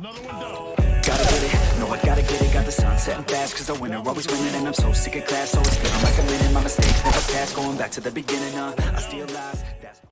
Gotta get it, no I gotta get it. Got the sun setting fast cause the winner always winning And I'm so sick of class, always feeling like I'm winning My mistakes never past, going back to the beginning uh, I still lie.